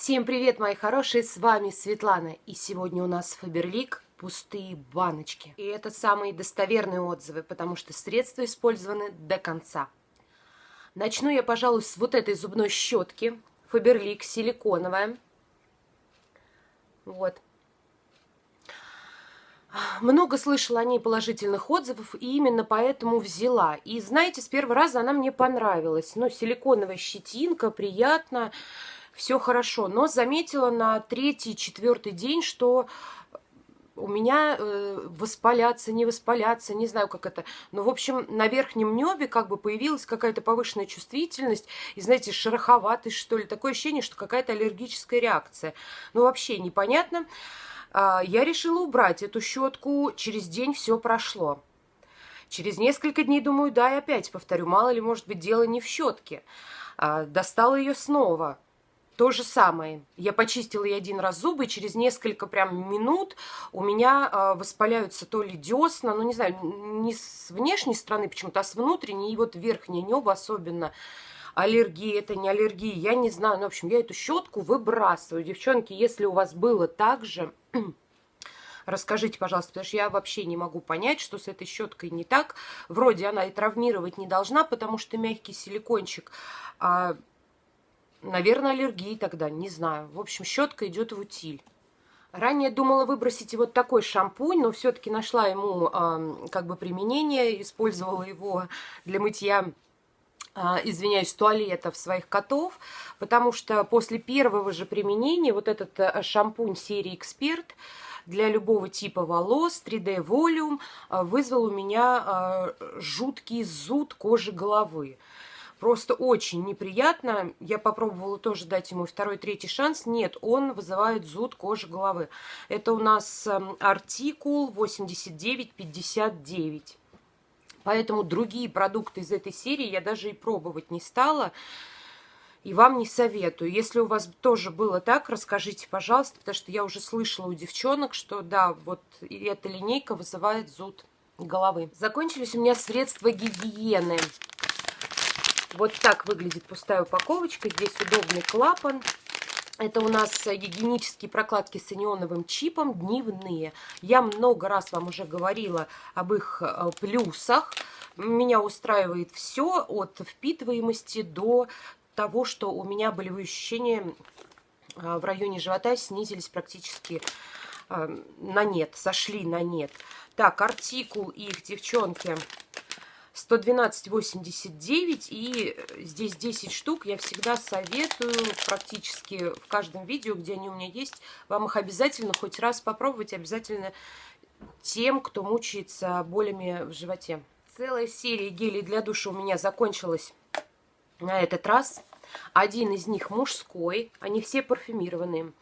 Всем привет, мои хорошие, с вами Светлана. И сегодня у нас Фаберлик пустые баночки. И это самые достоверные отзывы, потому что средства использованы до конца. Начну я, пожалуй, с вот этой зубной щетки. Фаберлик силиконовая. Вот. Много слышала о ней положительных отзывов, и именно поэтому взяла. И знаете, с первого раза она мне понравилась. Ну, силиконовая щетинка, приятно, все хорошо. Но заметила на третий, четвертый день, что у меня э, воспаляться, не воспаляться, не знаю, как это. Но, в общем, на верхнем небе как бы появилась какая-то повышенная чувствительность. И, знаете, шероховатость, что ли. Такое ощущение, что какая-то аллергическая реакция. Ну, вообще непонятно. А, я решила убрать эту щетку. Через день все прошло. Через несколько дней думаю, да, и опять повторю, мало ли, может быть, дело не в щетке. А, достала ее снова. То же самое. Я почистила ей один раз зубы, и через несколько прям минут у меня э, воспаляются то ли десна, ну не знаю, не с внешней стороны почему-то, а с внутренней, и вот верхнее небо особенно. Аллергия, это не аллергия, я не знаю. Ну, в общем, я эту щетку выбрасываю. Девчонки, если у вас было так же, Расскажите, пожалуйста, потому что я вообще не могу понять, что с этой щеткой не так. Вроде она и травмировать не должна, потому что мягкий силикончик. А Наверное, аллергии тогда, не знаю. В общем, щетка идет в утиль. Ранее думала выбросить вот такой шампунь, но все-таки нашла ему э, как бы применение, использовала его для мытья извиняюсь, туалетов своих котов, потому что после первого же применения вот этот э, шампунь серии «Эксперт» для любого типа волос 3D Volume э, вызвал у меня э, жуткий зуд кожи головы. Просто очень неприятно. Я попробовала тоже дать ему второй, третий шанс. Нет, он вызывает зуд кожи головы. Это у нас эм, артикул 8959. Поэтому другие продукты из этой серии я даже и пробовать не стала. И вам не советую. Если у вас тоже было так, расскажите, пожалуйста, потому что я уже слышала у девчонок, что да, вот эта линейка вызывает зуд головы. Закончились у меня средства гигиены. Вот так выглядит пустая упаковочка. Здесь удобный клапан. Это у нас гигиенические прокладки с анионовым чипом дневные. Я много раз вам уже говорила об их э, плюсах. Меня устраивает все от впитываемости до того, что у меня болевые ощущения э, в районе живота снизились практически э, на нет, сошли на нет. Так, артикул их, девчонки, 112,89 и здесь 10 штук. Я всегда советую практически в каждом видео, где они у меня есть, вам их обязательно хоть раз попробовать, обязательно тем, кто мучается болями в животе. Целая серия гелей для душа у меня закончилась на этот раз. Один из них мужской, они все парфюмированные.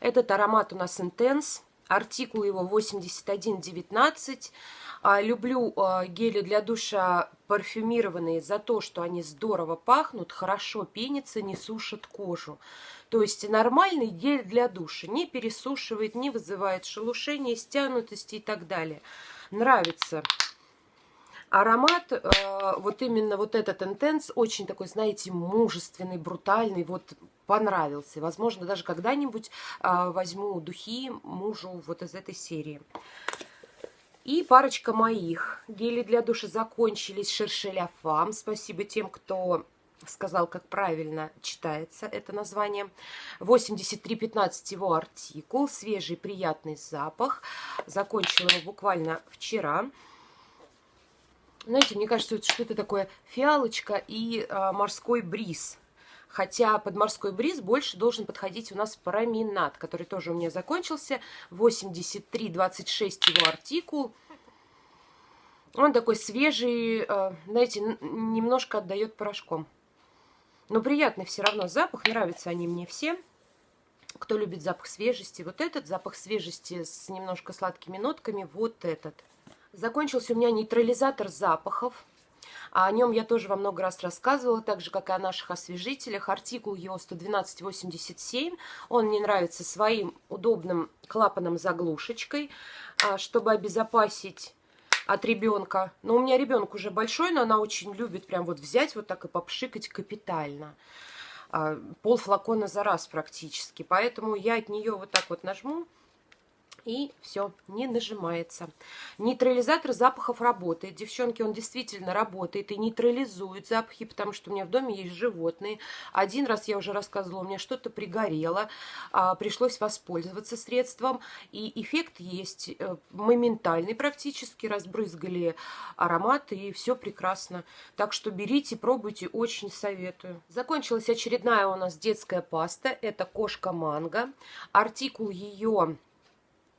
Этот аромат у нас Intense, артикул его 8119. А, люблю а, гели для душа парфюмированные за то, что они здорово пахнут, хорошо пенятся, не сушат кожу. То есть нормальный гель для душа не пересушивает, не вызывает шелушения, стянутости и так далее. Нравится. Аромат, э, вот именно вот этот интенс, очень такой, знаете, мужественный, брутальный, вот понравился. Возможно, даже когда-нибудь э, возьму духи мужу вот из этой серии. И парочка моих. Гели для душа закончились. Шершеля Фам. Спасибо тем, кто сказал, как правильно читается это название. 8315 его артикул. Свежий приятный запах. Закончила его буквально вчера. Знаете, мне кажется, что это такое фиалочка и а, морской бриз. Хотя под морской бриз больше должен подходить у нас променад, который тоже у меня закончился. 83,26 его артикул. Он такой свежий, э, знаете, немножко отдает порошком. Но приятный все равно запах, нравятся они мне все. Кто любит запах свежести, вот этот запах свежести с немножко сладкими нотками, вот этот. Закончился у меня нейтрализатор запахов. А о нем я тоже вам много раз рассказывала, так же, как и о наших освежителях. Артикул его 112,87. Он мне нравится своим удобным клапаном-заглушечкой, а, чтобы обезопасить от ребенка. Но у меня ребенок уже большой, но она очень любит прям вот взять вот так и попшикать капитально. а, пол флакона за раз практически. Поэтому я от нее вот так вот нажму и все, не нажимается. Нейтрализатор запахов работает. Девчонки, он действительно работает и нейтрализует запахи, потому что у меня в доме есть животные. Один раз я уже рассказывала, у меня что-то пригорело, а, пришлось воспользоваться средством, и эффект есть э, моментальный практически, разбрызгали ароматы, и все прекрасно. Так что берите, пробуйте, очень советую. Закончилась очередная у нас детская паста, это кошка манго. Артикул ее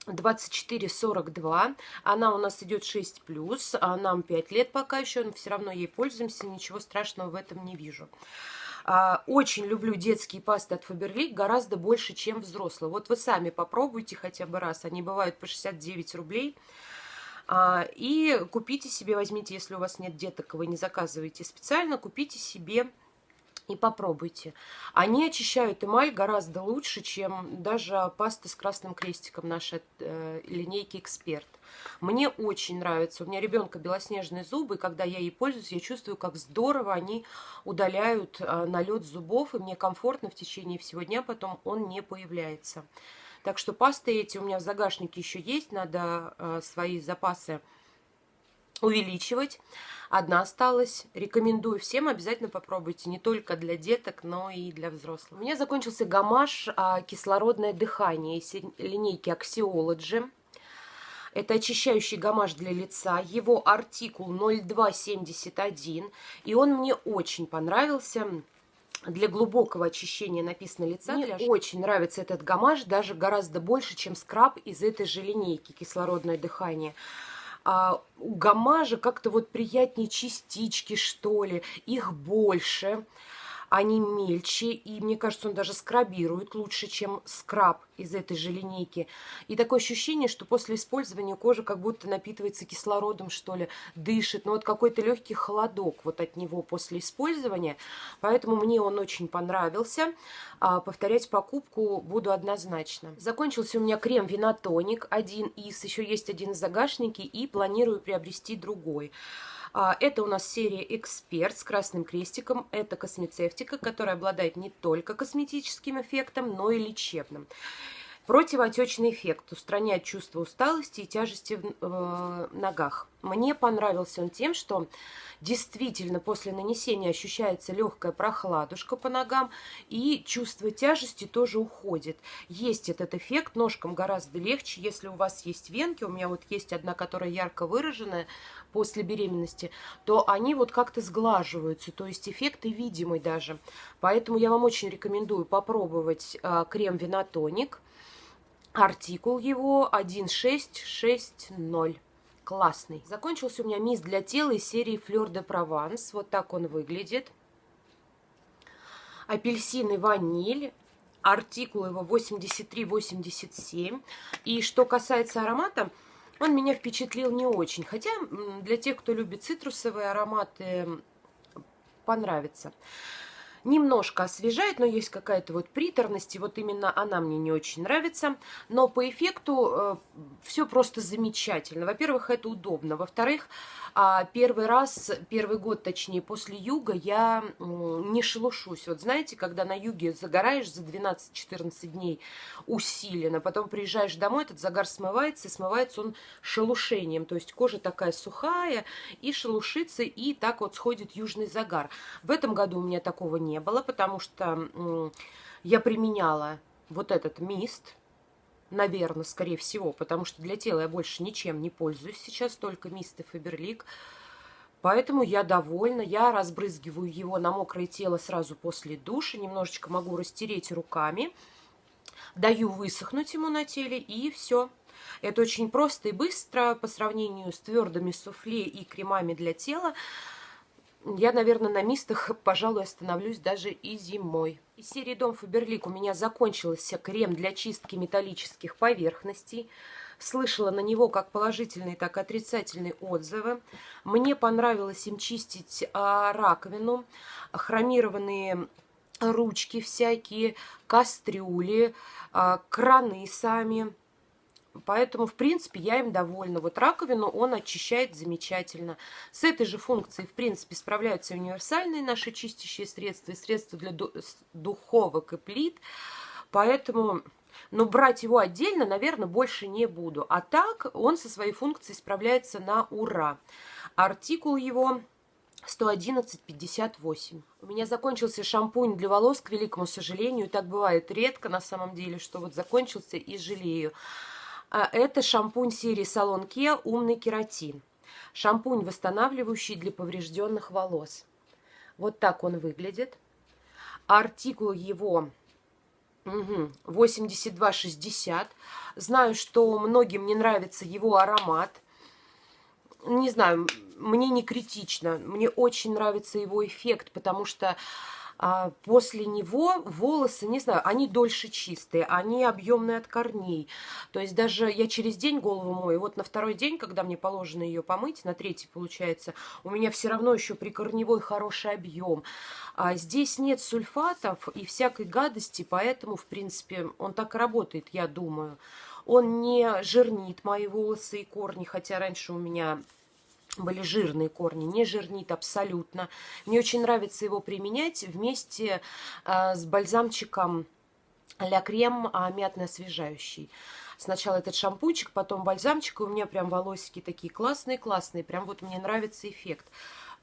24,42. Она у нас идет 6 плюс, а нам 5 лет пока еще, но все равно ей пользуемся, ничего страшного в этом не вижу. А, очень люблю детские пасты от Faberlic гораздо больше, чем взрослые. Вот вы сами попробуйте хотя бы раз, они бывают по 69 рублей. А, и купите себе, возьмите, если у вас нет деток, вы не заказываете специально, купите себе и попробуйте. Они очищают эмаль гораздо лучше, чем даже паста с красным крестиком нашей э, линейки «Эксперт». Мне очень нравится. У меня ребенка белоснежные зубы, и когда я ей пользуюсь, я чувствую, как здорово они удаляют э, налет зубов, и мне комфортно в течение всего дня, потом он не появляется. Так что пасты эти у меня в загашнике еще есть, надо э, свои запасы увеличивать. Одна осталась. Рекомендую всем, обязательно попробуйте. Не только для деток, но и для взрослых. У меня закончился гамаш а, «Кислородное дыхание» из линейки Axiology. Это очищающий гамаш для лица. Его артикул 0271. И он мне очень понравился для глубокого очищения написано лица. Мне очень нравится этот гамаш, даже гораздо больше, чем скраб из этой же линейки «Кислородное дыхание» а, у гамажа как-то вот приятнее частички, что ли, их больше они мельче, и мне кажется, он даже скрабирует лучше, чем скраб из этой же линейки. И такое ощущение, что после использования кожа как будто напитывается кислородом, что ли, дышит. Но вот какой-то легкий холодок вот от него после использования. Поэтому мне он очень понравился. А повторять покупку буду однозначно. Закончился у меня крем Винотоник один из, еще есть один в загашнике, и планирую приобрести другой. А, это у нас серия «Эксперт» с красным крестиком. Это космецевтика, которая обладает не только косметическим эффектом, но и лечебным. Противоотечный эффект устраняет чувство усталости и тяжести в э, ногах. Мне понравился он тем, что действительно после нанесения ощущается легкая прохладушка по ногам и чувство тяжести тоже уходит. Есть этот эффект, ножкам гораздо легче, если у вас есть венки, у меня вот есть одна, которая ярко выраженная после беременности, то они вот как-то сглаживаются, то есть эффект и видимый даже. Поэтому я вам очень рекомендую попробовать э, крем Винотоник Артикул его 1660. Классный. Закончился у меня мисс для тела из серии Fleur de Provence. Вот так он выглядит. Апельсин и ваниль. Артикул его 83-87. И что касается аромата, он меня впечатлил не очень. Хотя для тех, кто любит цитрусовые ароматы, понравится немножко освежает, но есть какая-то вот приторность, и вот именно она мне не очень нравится. Но по эффекту э, все просто замечательно. Во-первых, это удобно. Во-вторых, э, первый раз, первый год, точнее, после юга я э, не шелушусь. Вот знаете, когда на юге загораешь за 12-14 дней усиленно, потом приезжаешь домой, этот загар смывается, и смывается он шелушением. То есть кожа такая сухая и шелушится, и так вот сходит южный загар. В этом году у меня такого не не было, потому что я применяла вот этот мист, наверное, скорее всего, потому что для тела я больше ничем не пользуюсь сейчас, только мист и Фаберлик. Поэтому я довольна. Я разбрызгиваю его на мокрое тело сразу после душа. Немножечко могу растереть руками. Даю высохнуть ему на теле и все. Это очень просто и быстро по сравнению с твердыми суфле и кремами для тела я, наверное, на мистах, пожалуй, остановлюсь даже и зимой. Из серии Дом Фаберлик у меня закончился крем для чистки металлических поверхностей. Слышала на него как положительные, так и отрицательные отзывы. Мне понравилось им чистить а, раковину, хромированные ручки всякие, кастрюли, а, краны сами. Поэтому, в принципе, я им довольна. Вот раковину он очищает замечательно. С этой же функцией, в принципе, справляются универсальные наши чистящие средства и средства для духовок и плит. Поэтому но брать его отдельно, наверное, больше не буду. А так он со своей функцией справляется на ура. Артикул его 111,58. У меня закончился шампунь для волос, к великому сожалению. Так бывает редко на самом деле, что вот закончился и жалею. А это шампунь серии Салон Kia «Умный кератин». Шампунь, восстанавливающий для поврежденных волос. Вот так он выглядит. Артикул его Угу. 82,60. Знаю, что многим не нравится его аромат. Не знаю, мне не критично. Мне очень нравится его эффект, потому что а после него волосы, не знаю, они дольше чистые, они объемные от корней. То есть даже я через день голову мою, вот на второй день, когда мне положено ее помыть, на третий получается, у меня все равно еще прикорневой хороший объем. А здесь нет сульфатов и всякой гадости, поэтому, в принципе, он так и работает, я думаю. Он не жирнит мои волосы и корни, хотя раньше у меня были жирные корни, не жирнит абсолютно. Мне очень нравится его применять вместе э, с бальзамчиком а крем а, мятный освежающий. Сначала этот шампунчик, потом бальзамчик, и у меня прям волосики такие классные-классные, прям вот мне нравится эффект.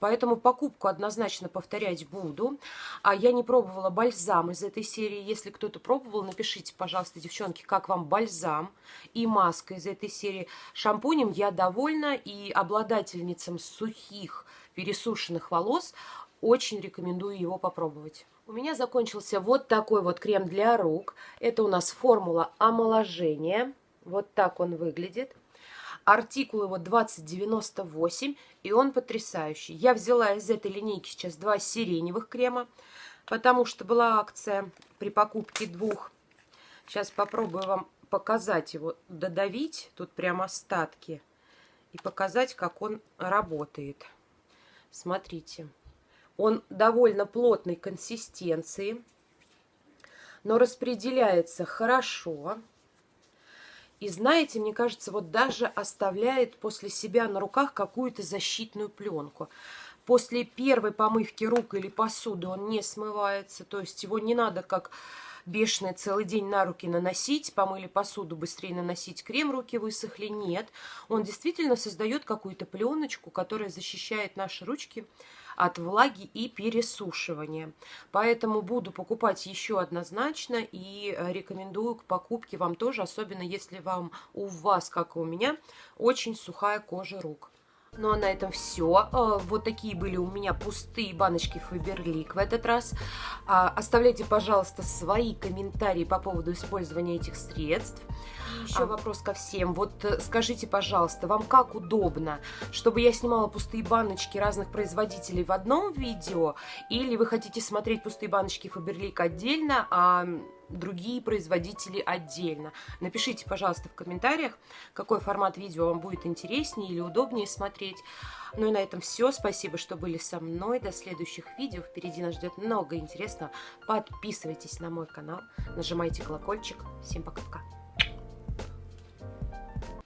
Поэтому покупку однозначно повторять буду. А я не пробовала бальзам из этой серии. Если кто-то пробовал, напишите, пожалуйста, девчонки, как вам бальзам и маска из этой серии. Шампунем я довольна и обладательницам сухих пересушенных волос очень рекомендую его попробовать. У меня закончился вот такой вот крем для рук. Это у нас формула омоложения. Вот так он выглядит. Артикул его 2098, и он потрясающий. Я взяла из этой линейки сейчас два сиреневых крема, потому что была акция при покупке двух. Сейчас попробую вам показать его, додавить, тут прям остатки, и показать, как он работает. Смотрите, он довольно плотной консистенции, но распределяется хорошо. И знаете, мне кажется, вот даже оставляет после себя на руках какую-то защитную пленку. После первой помывки рук или посуды он не смывается, то есть его не надо как бешеный целый день на руки наносить, помыли посуду, быстрее наносить крем, руки высохли. Нет, он действительно создает какую-то пленочку, которая защищает наши ручки от влаги и пересушивания. Поэтому буду покупать еще однозначно и э, рекомендую к покупке вам тоже, особенно если вам у вас, как и у меня, очень сухая кожа рук. Ну а на этом все. Э, вот такие были у меня пустые баночки Фаберлик в этот раз. А, оставляйте, пожалуйста, свои комментарии по поводу использования этих средств. Еще а... вопрос ко всем. Вот э, скажите, пожалуйста, вам как удобно, чтобы я снимала пустые баночки разных производителей в одном видео? Или вы хотите смотреть пустые баночки Фаберлик отдельно, а другие производители отдельно. Напишите, пожалуйста, в комментариях, какой формат видео вам будет интереснее или удобнее смотреть. Ну и на этом все. Спасибо, что были со мной. До следующих видео. Впереди нас ждет много интересного. Подписывайтесь на мой канал, нажимайте колокольчик. Всем пока-пока.